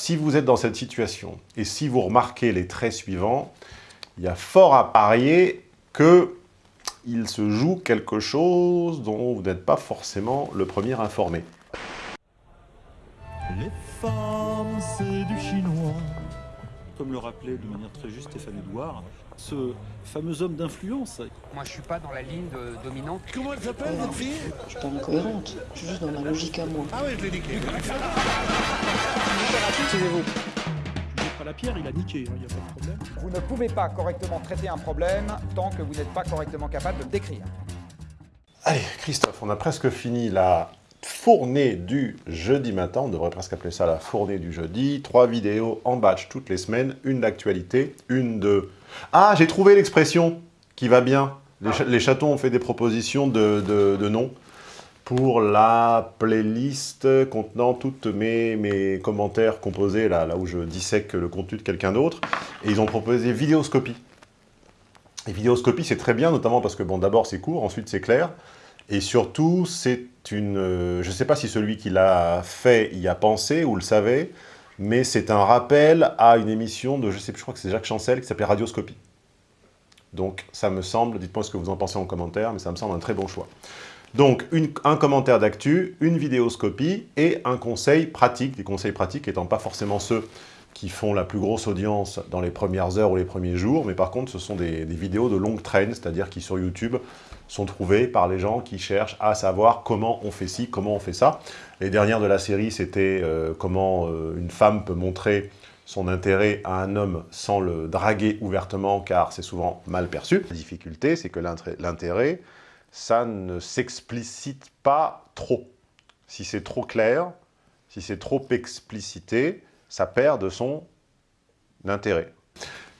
Si vous êtes dans cette situation, et si vous remarquez les traits suivants, il y a fort à parier que il se joue quelque chose dont vous n'êtes pas forcément le premier informé. Les femmes, c'est du chinois. Comme le rappelait de manière très juste Stéphane Edouard, ce fameux homme d'influence. Moi, je suis pas dans la ligne de- dominante. Comment elle s'appelle, cette fille? Je suis pas incohérente, je suis juste dans ma logique à moi. Ah oui, je l'ai niqué. Jette pas la pierre, il a niqué, il n'y a pas de problème. Vous ne pouvez pas correctement traiter un problème tant que vous n'êtes pas correctement capable de le décrire. Allez, Christophe, on a presque fini la fournée du jeudi matin, on devrait presque appeler ça la fournée du jeudi. Trois vidéos en batch toutes les semaines, une d'actualité, une de... Ah, j'ai trouvé l'expression qui va bien. Les, cha- les chatons ont fait des propositions de, de, de noms pour la playlist contenant tous mes, mes commentaires composés, là, là où je dissèque le contenu de quelqu'un d'autre. Et ils ont proposé vidéoscopie. Et vidéoscopie, c'est très bien, notamment parce que, bon, d'abord, c'est court, ensuite, c'est clair. Et surtout, c'est une... euh, je ne sais pas si celui qui l'a fait y a pensé ou le savait, mais c'est un rappel à une émission de, je sais plus, je crois que c'est Jacques Chancel, qui s'appelait Radioscopie. Donc, ça me semble, dites-moi ce que vous en pensez en commentaire, mais ça me semble un très bon choix. Donc, un commentaire d'actu, une vidéoscopie et un conseil pratique, des conseils pratiques étant pas forcément ceux qui font la plus grosse audience dans les premières heures ou les premiers jours, mais par contre, ce sont des, vidéos de longue traîne, c'est-à-dire qui sur YouTube sont trouvées par les gens qui cherchent à savoir comment on fait ci, comment on fait ça. Les dernières de la série, c'était euh, comment euh, une femme peut montrer son intérêt à un homme sans le draguer ouvertement, car c'est souvent mal perçu. La difficulté, c'est que l'intérêt, ça ne s'explicite pas trop. Si c'est trop clair, si c'est trop explicité, ça perd de son intérêt.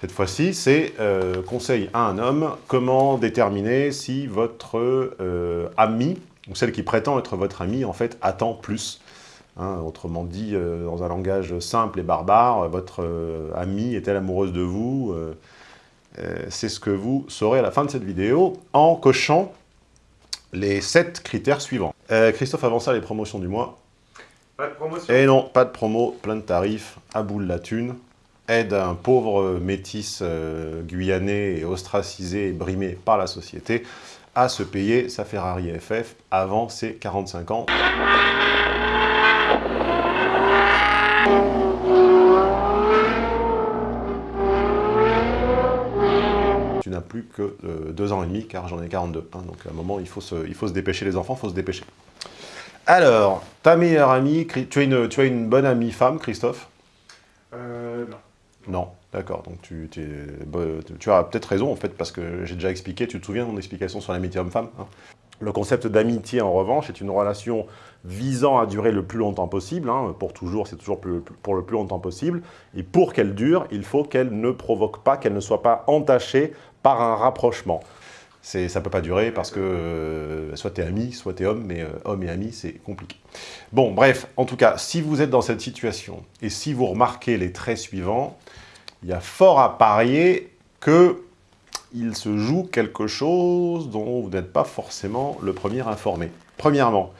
Cette fois-ci, c'est euh, conseil à un homme, comment déterminer si votre euh, ami, ou celle qui prétend être votre ami, en fait, attend plus. Hein, autrement dit, euh, dans un langage simple et barbare, votre euh, amie est-elle amoureuse de vous C'est ce que vous saurez à la fin de cette vidéo en cochant les sept critères suivants. Christophe, avant ça, les promotions du mois. Et non, pas de promo, plein de tarifs, à bout la thune. Aide un pauvre métis euh, guyanais ostracisé et brimé par la société à se payer sa Ferrari FF avant ses 45 ans. Tu n'as plus que euh, deux ans et demi, car j'en ai 42. hein, donc à un moment, il faut, se, il faut se dépêcher, les enfants, il faut se dépêcher. Alors, ta meilleure amie, tu as une, tu as une bonne amie femme, Christophe? Euh, non. Non, d'accord, donc tu, tu es- tu as peut-être raison en fait, parce que j'ai déjà expliqué, tu te souviens de mon explication sur l'amitié homme-femme hein? Le concept d'amitié, en revanche, est une relation visant à durer le plus longtemps possible, hein, pour toujours, c'est toujours plus- pour le plus longtemps possible, et pour qu'elle dure, il faut qu'elle ne provoque pas, qu'elle ne soit pas entachée par un rapprochement. Ça ne peut pas durer parce que euh, soit tu es ami, soit tu es homme, mais euh, homme et ami, c'est compliqué. Bon, bref, en tout cas, si vous êtes dans cette situation, et si vous remarquez les traits suivants, il y a fort à parier que il se joue quelque chose dont vous n'êtes pas forcément le premier informé. Premièrement,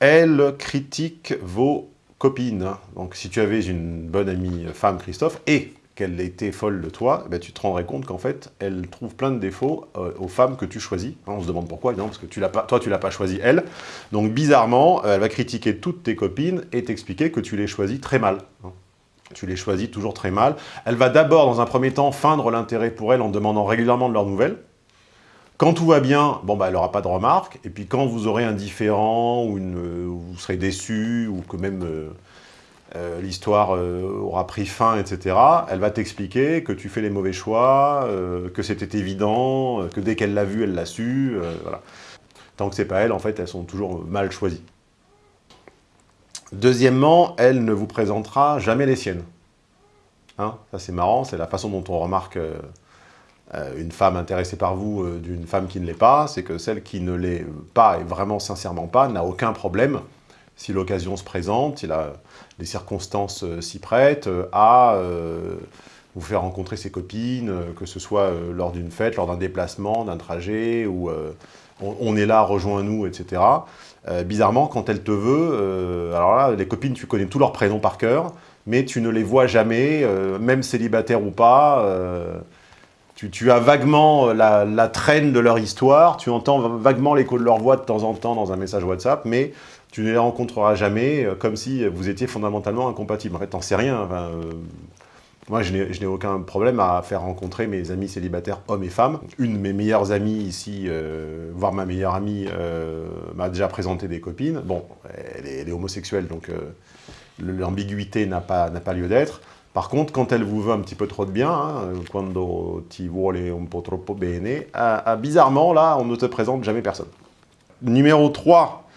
elle critique vos copines. Donc si tu avais une bonne amie femme, Christophe, et qu'elle était folle de toi, eh ben, tu te rendrais compte qu'en fait, elle trouve plein de défauts euh, aux femmes que tu choisis. Hein, on se demande pourquoi, évidemment, parce que tu toi, tu l'as pas choisi elle. Donc bizarrement, euh, elle va critiquer toutes tes copines et t'expliquer que tu les choisis très mal. hein. Tu les choisis toujours très mal. Elle va d'abord, dans un premier temps, feindre l'intérêt pour elle en demandant régulièrement de leurs nouvelles. Quand tout va bien, bon, bah, elle n'aura pas de remarques. Et puis quand vous aurez un différent, ou euh, vous serez déçu, ou que même euh, l'histoire euh, aura pris fin, etc., elle va t'expliquer que tu fais les mauvais choix, euh, que c'était évident, que dès qu'elle l'a vu, elle l'a su. voilà. Tant que c'est pas elle, en fait, elles sont toujours mal choisies. Deuxièmement, elle ne vous présentera jamais les siennes. Hein, ça c'est marrant, c'est la façon dont on remarque une femme intéressée par vous d'une femme qui ne l'est pas, c'est que celle qui ne l'est pas et vraiment sincèrement pas n'a aucun problème, si l'occasion se présente, si la- les circonstances euh, s'y prêtent, euh, à euh, vous faire rencontrer ses copines, que ce soit lors d'une fête, lors d'un déplacement, d'un trajet, ou on, est là, rejoins-nous, etc. Bizarrement, quand elle te veut, alors là, les copines, tu connais tous leurs prénoms par cœur, mais tu ne les vois jamais, même célibataires ou pas. tu, as vaguement la traîne de leur histoire, tu entends vaguement l'écho de leur voix de temps en temps dans un message WhatsApp, mais tu ne les rencontreras jamais, euh, comme si vous étiez fondamentalement incompatibles. En fait, t'en sais rien. euh, moi, je n'ai aucun problème à faire rencontrer mes amis célibataires, hommes et femmes. Une de mes meilleures amies ici, euh, voire ma meilleure amie, m'a déjà présenté des copines. Bon, elle est, elle est homosexuelle, donc l'ambiguïté n'a pas, lieu d'être. Par contre, quand elle vous veut un petit peu trop de bien, hein, quando ti vuole un po' troppo bene, ah, ah, bizarrement, là, on ne te présente jamais personne. Numéro 3, euh,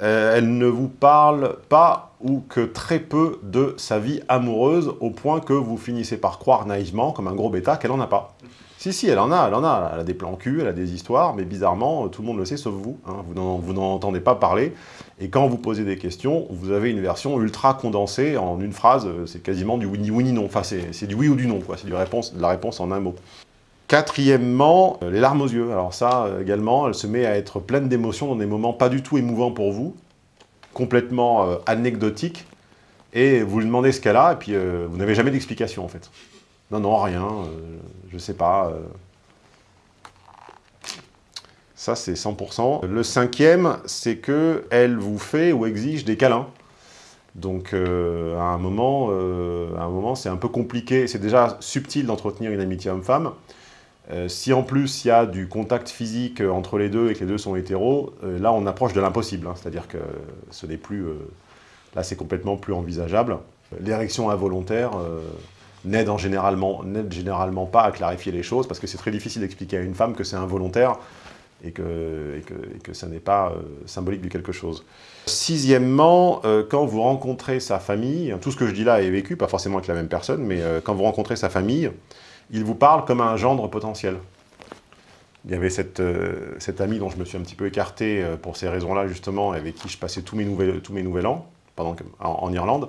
elle ne vous parle pas ou que très peu de sa vie amoureuse, au point que vous finissez par croire naïvement, comme un gros bêta, qu'elle en a pas. Si, si, elle en a, elle en a. Elle a des plans cul, elle a des histoires, mais bizarrement, tout le monde le sait, sauf vous. hein. Vous n'en entendez pas parler. Et quand vous posez des questions, vous avez une version ultra condensée en une phrase. euh, C'est quasiment du oui ni oui non. Enfin, c'est du oui ou du non, quoi. C'est de la réponse en un mot. Quatrièmement, euh, les larmes aux yeux. Alors ça, euh, également, elle se met à être pleine d'émotions dans des moments pas du tout émouvants pour vous, complètement euh, anecdotiques, et vous lui demandez ce qu'elle a, et puis vous n'avez jamais d'explication, en fait. Non, non, rien, euh, je sais pas. Ça, c'est 100%. Le cinquième, c'est que elle vous fait ou exige des câlins. Donc, à un moment, à un moment, c'est un peu compliqué. C'est déjà subtil d'entretenir une amitié homme-femme. Euh, si en plus il y a du contact physique euh, entre les deux et que les deux sont hétéros, euh, là on approche de l'impossible. hein. C'est-à-dire que ce n'est plus... là c'est complètement plus envisageable. L'érection involontaire n'aide en généralement, généralement pas à clarifier les choses parce que c'est très difficile d'expliquer à une femme que c'est involontaire et que, et n'est pas euh, symbolique de quelque chose. Sixièmement, euh, quand vous rencontrez sa famille, tout ce que je dis là est vécu, pas forcément avec la même personne, mais euh, quand vous rencontrez sa famille, il vous parle comme un gendre potentiel. Il y avait cette, euh, amie dont je me suis un petit peu écarté pour ces raisons-là, justement, avec qui je passais tous mes, nouvelles, tous mes nouvel an, pendant en, Irlande,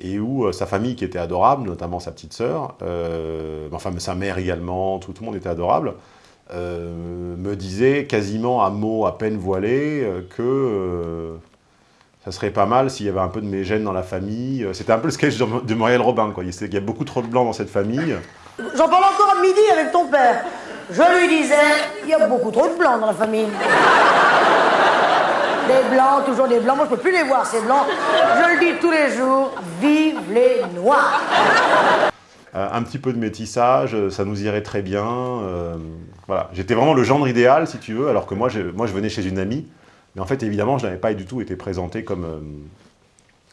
et où sa famille, qui était adorable, notamment sa petite sœur, enfin sa mère également, tout le monde était adorable, euh, me disait quasiment à mots à peine voilés euh, que euh, ça serait pas mal s'il y avait un peu de mes gènes dans la famille. C'était un peu le sketch de, de Robin, quoi. Il y a beaucoup trop de blancs dans cette famille. J'en parle encore à midi avec ton père. Je lui disais, il y a beaucoup trop de blancs dans la famille. Des blancs, toujours des blancs. Moi, je peux plus les voir, ces blancs. Je le dis tous les jours, vive les noirs. Euh, un petit peu de métissage, euh, ça nous irait très bien. euh, voilà, j'étais vraiment le gendre idéal, si tu veux, alors que moi, je, moi, je venais chez une amie. Mais en fait, évidemment, je n'avais pas du tout été présenté comme,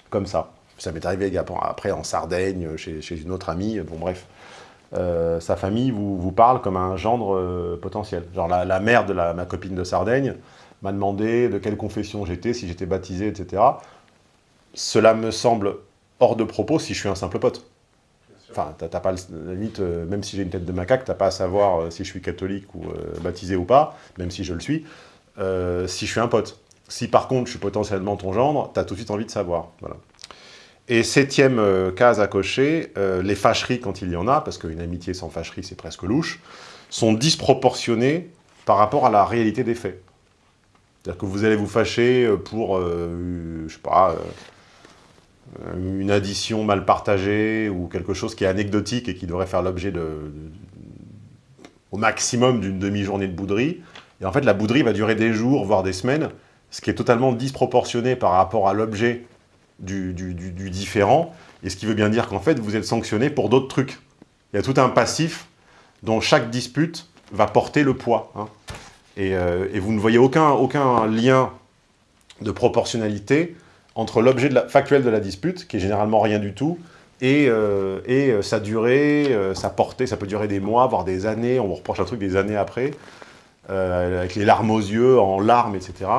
comme ça. Ça m'est arrivé après en Sardaigne, chez, chez une autre amie. Bon, bref. Sa famille vous, vous parle comme un gendre potentiel. Genre la, la mère de la- ma copine de Sardaigne m'a demandé de quelle confession j'étais, si j'étais baptisé, etc. Cela me semble hors de propos si je suis un simple pote. Enfin, t'as pas, limite, euh, même si j'ai une tête de macaque, t'as pas à savoir euh, si je suis catholique ou euh, baptisé ou pas, même si je le suis, si je suis un pote. Si par contre je suis potentiellement ton gendre, t'as tout de suite envie de savoir. Voilà. Et septième case à cocher, les fâcheries quand il y en a, parce qu'une amitié sans fâcherie c'est presque louche, sont disproportionnées par rapport à la réalité des faits. C'est-à-dire que vous allez vous fâcher pour, je sais pas, une addition mal partagée ou quelque chose qui est anecdotique et qui devrait faire l'objet de, au maximum d'une demi-journée de bouderie. Et en fait, la bouderie va durer des jours, voire des semaines, ce qui est totalement disproportionné par rapport à l'objet du différent, et ce qui veut bien dire qu'en fait, vous êtes sanctionné pour d'autres trucs. Il y a tout un passif dont chaque dispute va porter le poids. hein. Et, euh, et vous ne voyez aucun, aucun lien de proportionnalité entre l'objet factuel de la dispute, qui est généralement rien du tout, et, euh, euh, sa durée, euh, sa portée, ça peut durer des mois, voire des années, on vous reproche un truc des années après, avec les larmes aux yeux, en larmes, etc.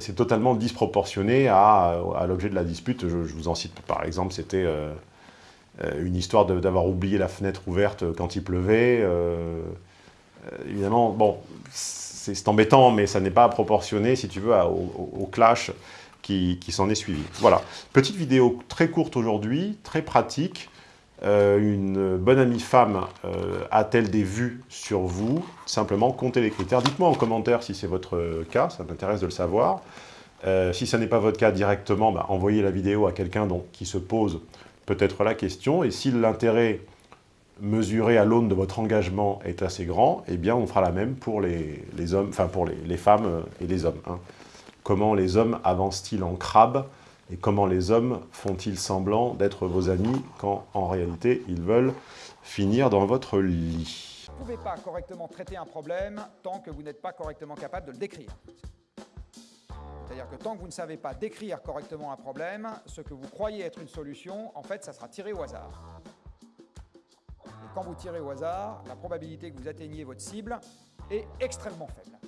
C'est totalement disproportionné à, l'objet de la dispute. Je, vous en cite par exemple, c'était une histoire d'avoir oublié la fenêtre ouverte quand il pleuvait. évidemment, bon, c'est embêtant, mais ça n'est pas proportionné, si tu veux, au clash qui, s'en est suivi. Voilà. Petite vidéo très courte aujourd'hui, très pratique. Euh, une bonne amie femme euh, a-t-elle des vues sur vous? Simplement, comptez les critères. Dites-moi en commentaire si c'est votre cas, ça m'intéresse de le savoir. Euh, si ça n'est pas votre cas directement, bah, envoyez la vidéo à quelqu'un qui se pose peut être la question. Et si l'intérêt mesuré à l'aune de votre engagement est assez grand, eh bien on fera la même pour les, hommes, enfin pour les, femmes et les hommes. hein. Comment les hommes avancent-ils en crabe et comment les hommes font-ils semblant d'être vos amis quand en réalité ils veulent finir dans votre lit? Vous ne pouvez pas correctement traiter un problème tant que vous n'êtes pas correctement capable de le décrire. C'est-à-dire que tant que vous ne savez pas décrire correctement un problème, ce que vous croyez être une solution, en fait, ça sera tiré au hasard. Et quand vous tirez au hasard, la probabilité que vous atteigniez votre cible est extrêmement faible.